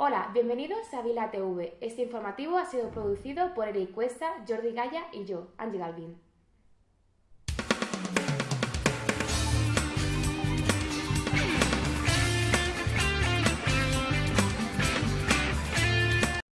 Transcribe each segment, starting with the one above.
Hola, bienvenidos a Vila TV. Este informativo ha sido producido por Eric Cuesta, Jordi Gaya y yo, Angie Galvin.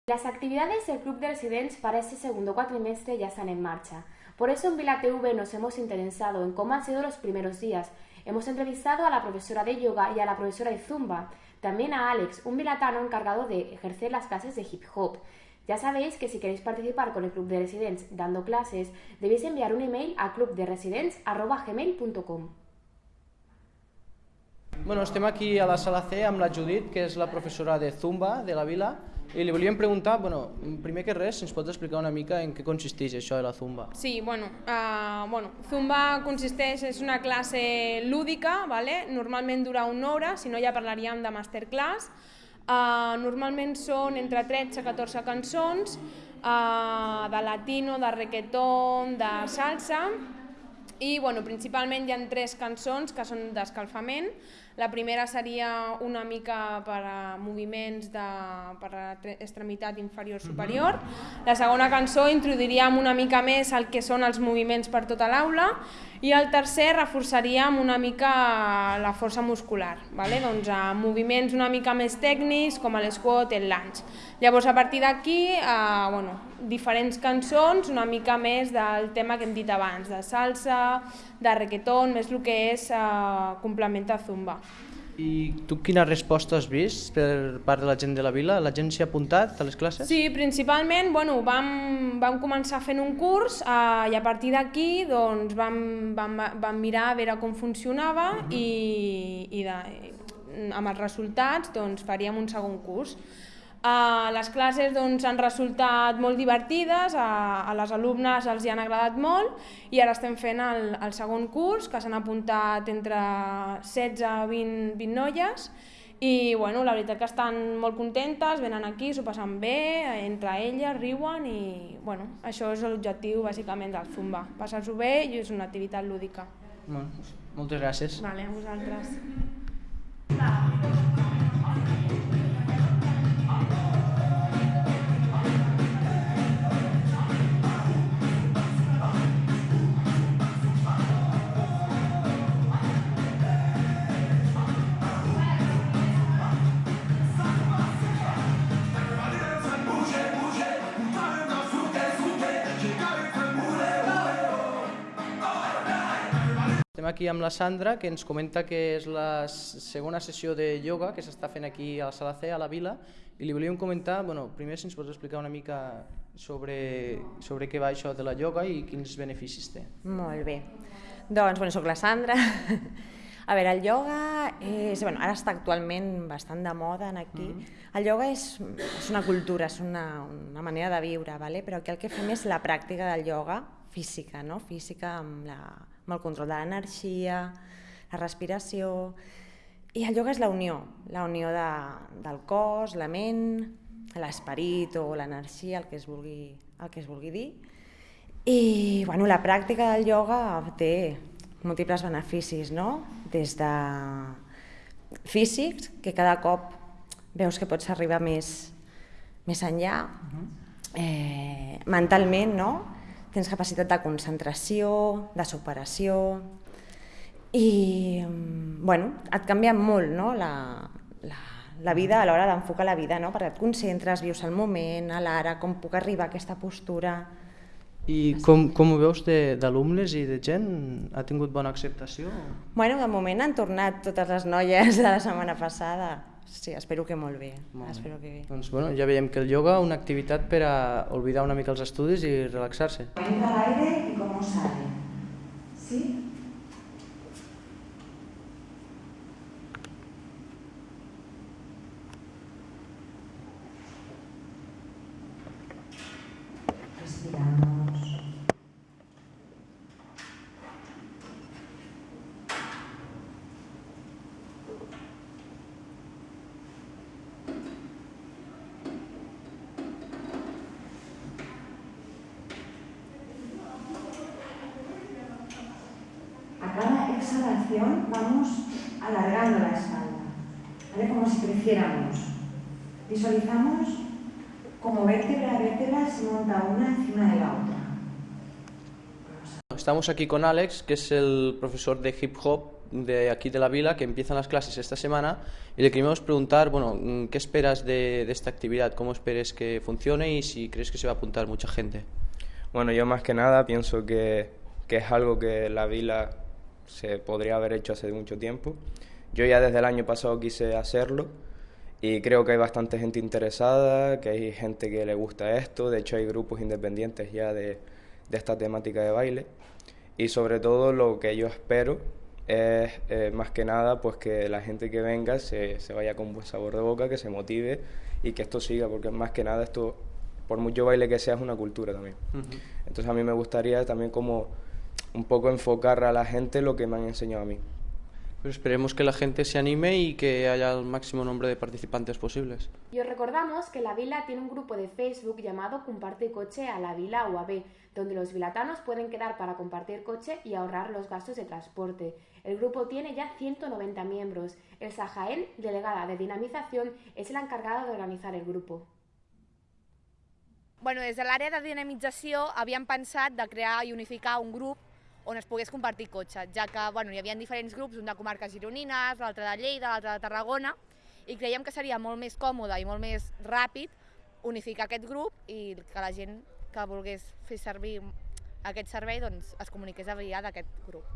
Las actividades del Club de Residents para este segundo cuatrimestre ya están en marcha. Por eso en Vila TV nos hemos interesado en cómo han sido los primeros días. Hemos entrevistado a la profesora de yoga y a la profesora de zumba, también a Alex, un vilatano encargado de ejercer las clases de hip hop. Ya sabéis que si queréis participar con el Club de Residents dando clases, debéis enviar un email a clubderesidents.gmail.com Bueno, estem aquí a la sala C amb la Judit, que és la professora de Zumba de la Vila, i li volíem preguntar, bueno, primer que res, si ens pots explicar una mica en què consisteix això de la Zumba. Sí, bueno, uh, bueno, Zumba consisteix, és una classe lúdica, vale? normalment dura una hora, si no ja parlaríem de masterclass. Uh, normalment són entre 13 i 14 cançons, uh, de latino, de reggaeton, de salsa, i bueno, principalment hi ha tres cançons que són d'escalfament, la primera seria una mica per a moviments de, per a extremitat inferior-superior. La segona cançó introduiríem una mica més el que són els moviments per tota l'aula i el tercer reforçaríem una mica la força muscular, vale? doncs, a moviments una mica més tècnics com l'esquat el lunge. Llavors a partir d'aquí, eh, bueno, diferents cançons una mica més del tema que hem dit abans, de salsa, de reggaeton, més el que és eh, complementa zumba. I tu quina resposta has vist per part de la gent de la vila? La gent s'hi ha apuntat a les classes? Sí, principalment bueno, vam, vam començar fent un curs eh, i a partir d'aquí doncs, vam, vam, vam mirar a veure com funcionava uh -huh. i, i de, amb els resultats doncs, faríem un segon curs. Uh, les classes doncs, han resultat molt divertides, a, a les alumnes els hi han agradat molt i ara estem fent el, el segon curs, que s'han apuntat entre 16 i 20, 20 noies i bueno, la veritat que estan molt contentes, venen aquí, s'ho passen bé, entre elles, riuen i bueno, això és l'objectiu bàsicament del Zumba, passar-s'ho bé i és una activitat lúdica. Bueno, moltes gràcies. Vale, a vosaltres. Estem aquí amb la Sandra, que ens comenta que és la segona sessió de ioga que s'està fent aquí a la sala C, a la Vila, i li volíem comentar, bueno, primer si ens pots explicar una mica sobre, sobre què va això de la ioga i quins beneficis té. Molt bé. Doncs, bueno, soc la Sandra. A veure, el ioga és, bueno, ara està actualment bastant de moda en aquí. Mm -hmm. El ioga és, és una cultura, és una, una manera de viure, vale? però aquí el que fem és la pràctica del ioga física, no? física amb la, amb el control de l'energia, la respiració... I el yoga és la unió, la unió de, del cos, la ment, l'esperit o l'energia, el, que es vulgui, el que es vulgui dir. I bueno, la pràctica del yoga té múltiples beneficis, no? des de físics, que cada cop veus que pots arribar més, més enllà, eh, mentalment, no? Tens capacitat de concentració, de superació, i bueno, et canvia molt no? la, la, la vida a l'hora d'enfocar la vida, no? perquè et concentres, vius el moment, a l'ara, com puc arribar a aquesta postura... I com, com ho veus d'alumnes i de gent? Ha tingut bona acceptació? Bueno, de moment han tornat totes les noies de la setmana passada. Sí, espero que molt bé. Molt espero que bé. Doncs bueno, ja veiem que el yoga una activitat per a oblidar una mica els estudis i relaxar-se. Entra al aire y cómo sale. ¿Sí? Respiramos. Exhalación vamos alargando la espalda, ¿vale? como si creciéramos. Visualizamos como vértebra a vértebra se monta una encima de la otra. Estamos aquí con Alex, que es el profesor de hip hop de aquí de la vila, que empiezan las clases esta semana, y le queríamos preguntar, bueno, mm, ¿qué esperas de, de esta actividad? ¿Cómo esperes que funcione y si crees que se va a apuntar mucha gente? Bueno, yo más que nada pienso que, que es algo que la vila se podría haber hecho hace mucho tiempo. Yo ya desde el año pasado quise hacerlo y creo que hay bastante gente interesada, que hay gente que le gusta esto, de hecho hay grupos independientes ya de, de esta temática de baile y sobre todo lo que yo espero es eh, más que nada pues que la gente que venga se, se vaya con buen sabor de boca, que se motive y que esto siga, porque más que nada esto, por mucho baile que sea, es una cultura también. Entonces a mí me gustaría también como un poco enfocar a la gente lo que me han enseñado a mí. Pues esperemos que la gente se anime y que haya el máximo número de participantes posibles. Y os recordamos que la vila tiene un grupo de Facebook llamado Comparte Coche a la Vila UAB, donde los vilatanos pueden quedar para compartir coche y ahorrar los gastos de transporte. El grupo tiene ya 190 miembros. Elsa Jaén, delegada de dinamización, es la encargada de organizar el grupo. Bueno, des de l'àrea de dinamització havíem pensat de crear i unificar un grup on es pogués compartir cotxe, ja que bueno, hi havia diferents grups, un de comarques gironines, l'altre de Lleida, l'altre de Tarragona, i creiem que seria molt més còmode i molt més ràpid unificar aquest grup i que la gent que volgués fer servir aquest servei doncs, es comuniqués a via d'aquest grup.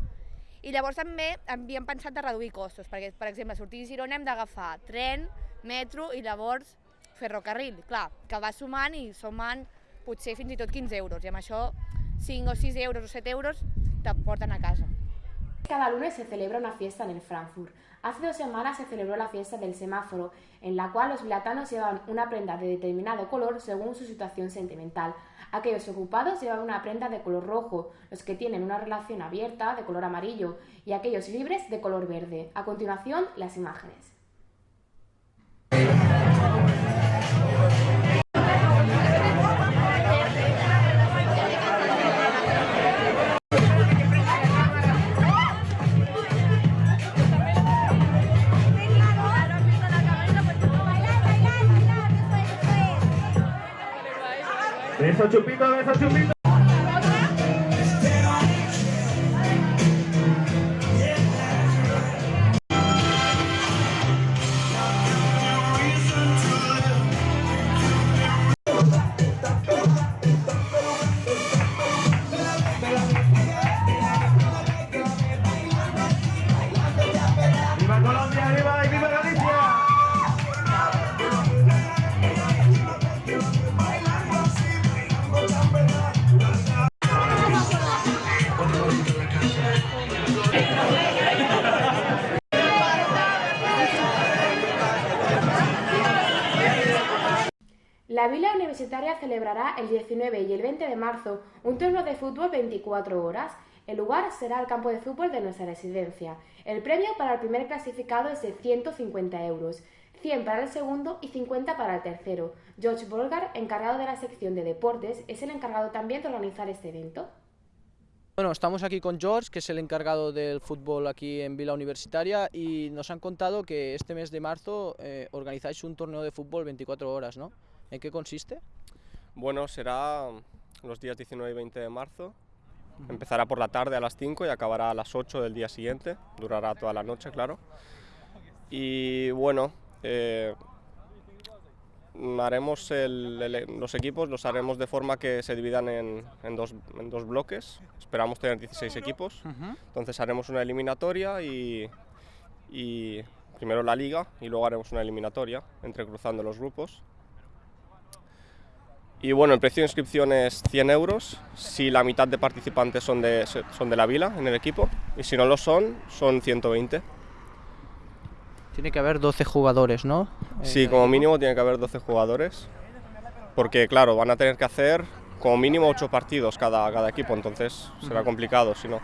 I llavors també havíem pensat de reduir costos, perquè, per exemple, sortir de Girona hem d'agafar tren, metro i llavors ferrocarril, clar, que va sumant i sumant potser fins i tot 15 euros, i amb això 5 o 6 euros o 7 euros a casa. Cada lunes se celebra una fiesta en el Frankfurt. Hace dos semanas se celebró la fiesta del semáforo, en la cual los vilatanos llevan una prenda de determinado color según su situación sentimental. Aquellos ocupados llevan una prenda de color rojo, los que tienen una relación abierta de color amarillo y aquellos libres de color verde. A continuación, las imágenes. Beso chupito, beso chupito. Universitaria celebrará el 19 y el 20 de marzo un torneo de fútbol 24 horas. El lugar será el campo de fútbol de nuestra residencia. El premio para el primer clasificado es de 150 euros, 100 para el segundo y 50 para el tercero. George Bolgar, encargado de la sección de deportes, es el encargado también de organizar este evento. Bueno, estamos aquí con George, que es el encargado del fútbol aquí en Vila Universitaria, y nos han contado que este mes de marzo eh, organizáis un torneo de fútbol 24 horas, ¿no? ¿En qué consiste? Bueno, será los días 19 y 20 de marzo. Empezará por la tarde a las 5 y acabará a las 8 del día siguiente. Durará toda la noche, claro. Y bueno, eh, haremos el- el- los equipos, los haremos de forma que se dividan en, en dos, en dos bloques. Esperamos tener 16 equipos. Entonces haremos una eliminatoria y, y primero la liga y luego haremos una eliminatoria entrecruzando los grupos. Y bueno, el precio de inscripción es 100 euros si la mitad de participantes son de, son de la vila en el equipo y si no lo son, son 120. Tiene que haber 12 jugadores, ¿no? Sí, como mínimo tiene que haber 12 jugadores porque claro, van a tener que hacer como mínimo 8 partidos cada, cada equipo, entonces será complicado si no.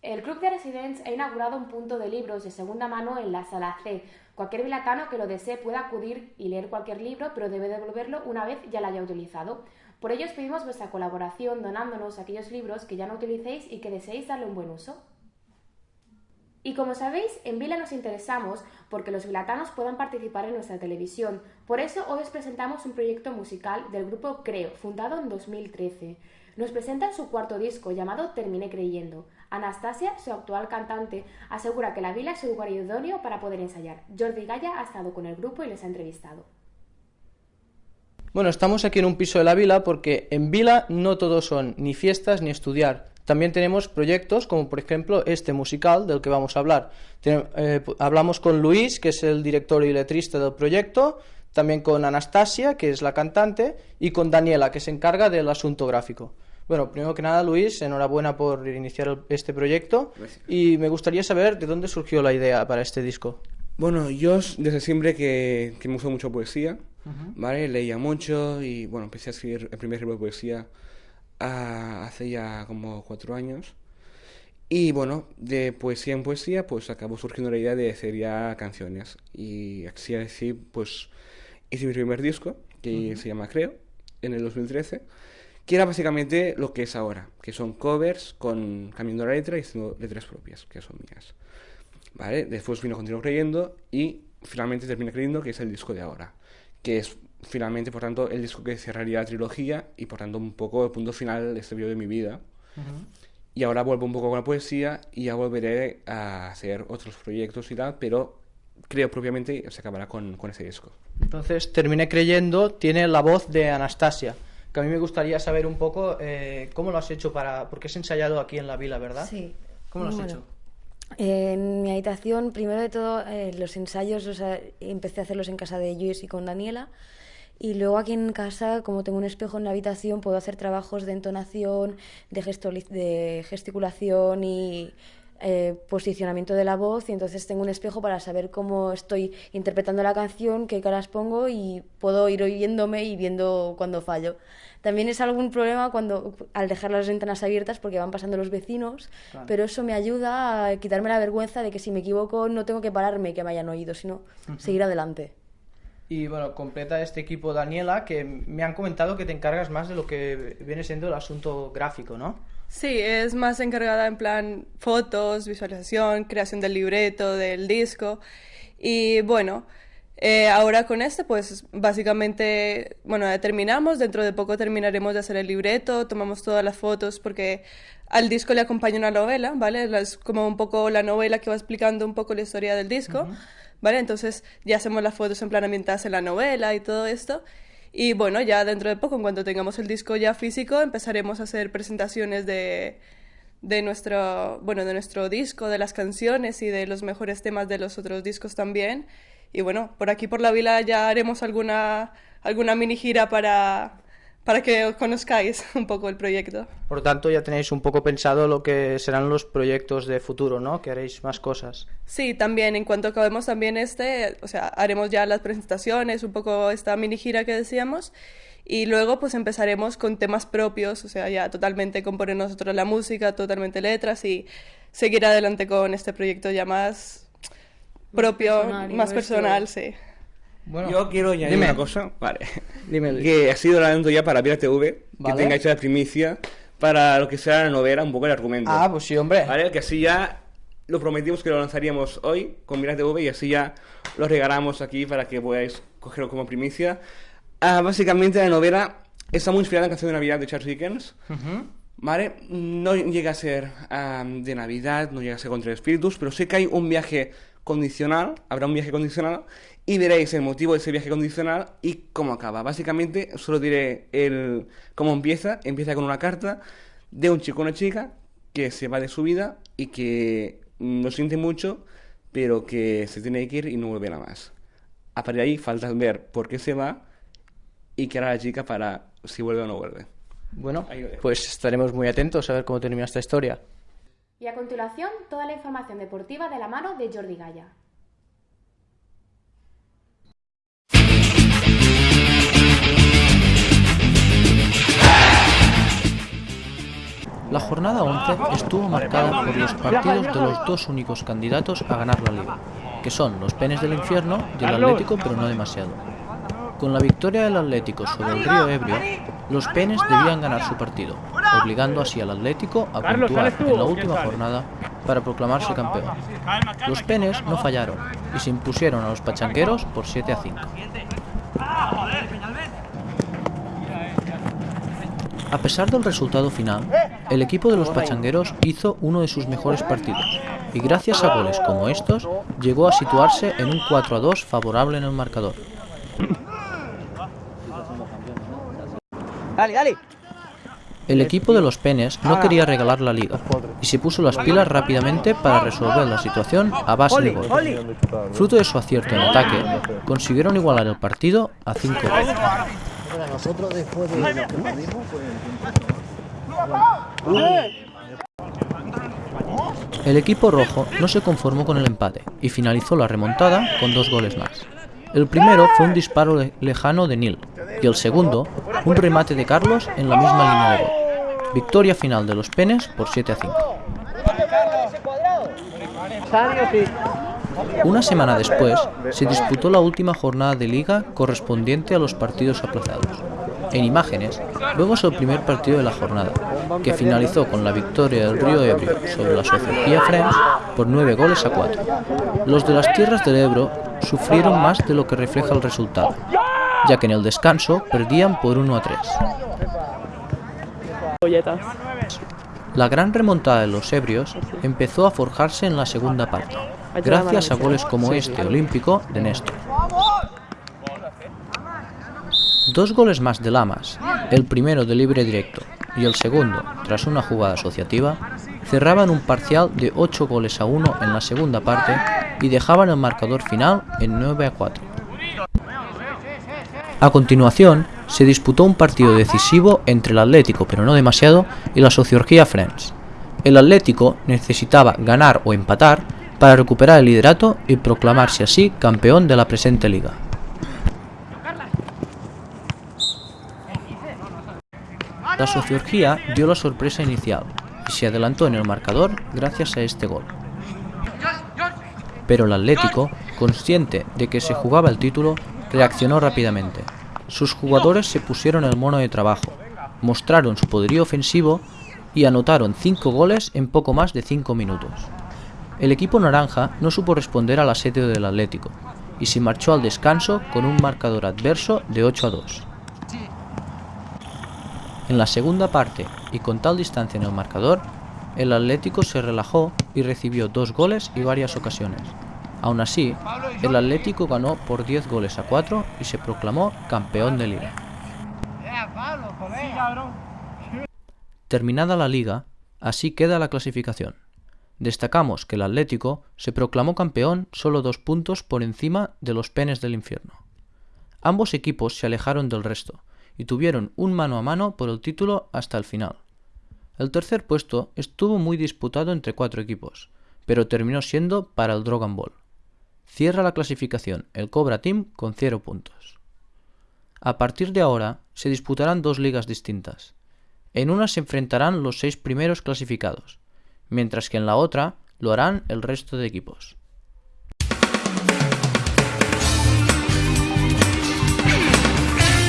El Club de Residents ha inaugurado un punto de libros de segunda mano en la sala C. Cualquier vilatano que lo desee puede acudir y leer cualquier libro, pero debe devolverlo una vez ya lo haya utilizado. Por ello os pedimos vuestra colaboración donándonos aquellos libros que ya no utilicéis y que deseéis darle un buen uso. Y como sabéis, en Vila nos interesamos porque los vilatanos puedan participar en nuestra televisión. Por eso hoy os presentamos un proyecto musical del grupo Creo, fundado en 2013. Nos presentan su cuarto disco llamado Terminé creyendo. Anastasia, su actual cantante, asegura que la vila es un lugar idóneo para poder ensayar. Jordi Gaya ha estado con el grupo y les ha entrevistado. Bueno, estamos aquí en un piso de la vila porque en vila no todo son ni fiestas ni estudiar. También tenemos proyectos como por ejemplo este musical del que vamos a hablar. Eh, hablamos con Luis, que es el director y letrista del proyecto, también con Anastasia, que es la cantante, y con Daniela, que se encarga del asunto gráfico. Bueno, primero que nada, Luis, enhorabuena por iniciar este proyecto y me gustaría saber de dónde surgió la idea para este disco. Bueno, yo desde siempre que, me gustó mucho poesía, ¿vale? Leía mucho y, bueno, empecé a escribir el primer libro de poesía ah, hace ya como cuatro años. Y bueno, de poesía en poesía, pues acabó surgiendo la idea de hacer ya canciones. Y así así, pues hice mi primer disco, que se llama Creo, en el 2013 que era básicamente lo que es ahora, que son covers con cambiando la letra y haciendo letras propias, que son mías. ¿Vale? Después vino Continuo Creyendo y finalmente termina creyendo que es el disco de ahora, que es finalmente, por tanto, el disco que cerraría la trilogía y por tanto un poco el punto final de este periodo de mi vida. Y ahora vuelvo un poco con la poesía y ya volveré a hacer otros proyectos y tal, pero creo propiamente se acabará con, con ese disco. Entonces, terminé creyendo, tiene la voz de Anastasia que a mí me gustaría saber un poco eh, cómo lo has hecho para... porque has ensayado aquí en la vila, ¿verdad? Sí. ¿Cómo lo has hecho? en mi habitación, primero de todo, eh, los ensayos o sea, empecé a hacerlos en casa de Luis y con Daniela. Y luego aquí en casa, como tengo un espejo en la habitación, puedo hacer trabajos de entonación, de, gesto, de gesticulación y eh, posicionamiento de la voz y entonces tengo un espejo para saber cómo estoy interpretando la canción, qué caras pongo y puedo ir oyéndome y viendo cuando fallo. También es algún problema cuando al dejar las ventanas abiertas porque van pasando los vecinos, pero eso me ayuda a quitarme la vergüenza de que si me equivoco no tengo que pararme que me hayan oído, sino seguir adelante. Y bueno, completa este equipo Daniela, que me han comentado que te encargas más de lo que viene siendo el asunto gráfico, ¿no? Sí, es más encargada en plan fotos, visualización, creación del libreto, del disco. Y bueno, eh, ahora con este, pues básicamente, bueno, ya terminamos, dentro de poco terminaremos de hacer el libreto, tomamos todas las fotos porque al disco le acompaña una novela, ¿vale? Es como un poco la novela que va explicando un poco la historia del disco, ¿vale? Entonces ya hacemos las fotos en plan ambientadas en la novela y todo esto. Y bueno, ya dentro de poco, en cuanto tengamos el disco ya físico, empezaremos a hacer presentaciones de, de nuestro, bueno, de nuestro disco, de las canciones y de los mejores temas de los otros discos también. Y bueno, por aquí por la vila ya haremos alguna, alguna mini gira para, para que os conozcáis un poco el proyecto. Por tanto, ya tenéis un poco pensado lo que serán los proyectos de futuro, ¿no? Que haréis más cosas. Sí, también, en cuanto acabemos también este, o sea, haremos ya las presentaciones, un poco esta mini gira que decíamos, y luego pues empezaremos con temas propios, o sea, ya totalmente componer nosotros la música, totalmente letras, y seguir adelante con este proyecto ya más propio, más personal sí. Bueno, yo quiero añadir una cosa, vale. Que ha sido la ya para Vira TV, que tenga hecha la primicia para lo que sea la novela, un poco el argumento. Ah, pues sí, hombre. Vale, que así ya lo prometimos que lo lanzaríamos hoy con Mira TV y así ya lo regalamos aquí para que podáis cogerlo como primicia. Ah, básicamente la novela está muy inspirada en la canción de Navidad de Charles Dickens. ¿Vale? No llega a ser de Navidad, no llega a ser contra espíritus, pero sé que hay un viaje condicional, habrá un viaje condicional y veréis el motivo de ese viaje condicional y cómo acaba. Básicamente, solo diré el cómo empieza. Empieza con una carta de un chico o una chica que se va de su vida y que no siente mucho, pero que se tiene que ir y no vuelve nada más. A partir de ahí falta ver por qué se va y qué hará la chica para si vuelve o no vuelve. Bueno, pues estaremos muy atentos a ver cómo termina esta historia. Y a continuación, toda la información deportiva de la mano de Jordi Gaya. La jornada 11 estuvo marcada por los partidos de los dos únicos candidatos a ganar la liga, que son los Penes del Infierno y el Atlético, pero no demasiado. Con la victoria del Atlético sobre el Río Ebrio, los Penes debían ganar su partido, obligando así al Atlético a puntuar en la última jornada para proclamarse campeón. Los penes no fallaron y se impusieron a los pachanqueros por 7 a 5. A pesar del resultado final, el equipo de los pachangueros hizo uno de sus mejores partidos y gracias a goles como estos llegó a situarse en un 4 a 2 favorable en el marcador. Dale, dale. El equipo de los penes no quería regalar la liga y se puso las pilas rápidamente para resolver la situación a base de gol. Fruto de su acierto en ataque, consiguieron igualar el partido a 5 goles. Nosotros después de lo que perdimos El equipo rojo no se conformó con el empate y finalizó la remontada con dos goles más. El primero fue un disparo le- lejano de Nil y el segundo, un remate de Carlos en la misma línea de gol. Victoria final de los penes por 7 a 5. Una semana después, se disputó la última jornada de liga correspondiente a los partidos aplazados. En imágenes, vemos el primer partido de la jornada, que finalizó con la victoria del Río Ebro sobre la Sociología Friends por 9 goles a 4. Los de las tierras del Ebro sufrieron más de lo que refleja el resultado, ya que en el descanso perdían por 1 a 3. La gran remontada de los ebrios empezó a forjarse en la segunda parte, gracias a goles como este olímpico de Néstor. Dos goles más de Lamas, el primero de libre directo y el segundo tras una jugada asociativa, cerraban un parcial de 8 goles a 1 en la segunda parte y dejaban el marcador final en 9 a 4. A continuación, se disputó un partido decisivo entre el Atlético, pero no demasiado, y la Sociología Friends. El Atlético necesitaba ganar o empatar para recuperar el liderato y proclamarse así campeón de la presente liga. La Sociología dio la sorpresa inicial y se adelantó en el marcador gracias a este gol. Pero el Atlético, consciente de que se jugaba el título, reaccionó rápidamente. Sus jugadores se pusieron el mono de trabajo, mostraron su poderío ofensivo y anotaron 5 goles en poco más de 5 minutos. El equipo naranja no supo responder al asedio del Atlético y se marchó al descanso con un marcador adverso de 8 a 2. En la segunda parte, y con tal distancia en el marcador, el Atlético se relajó y recibió dos goles y varias ocasiones. Aún así, el Atlético ganó por 10 goles a 4 y se proclamó campeón de liga. Terminada la liga, así queda la clasificación. Destacamos que el Atlético se proclamó campeón solo dos puntos por encima de los penes del infierno. Ambos equipos se alejaron del resto y tuvieron un mano a mano por el título hasta el final. El tercer puesto estuvo muy disputado entre cuatro equipos, pero terminó siendo para el Dragon Ball. Cierra la clasificación el Cobra Team con 0 puntos. A partir de ahora se disputarán dos ligas distintas. En una se enfrentarán los seis primeros clasificados, mientras que en la otra lo harán el resto de equipos.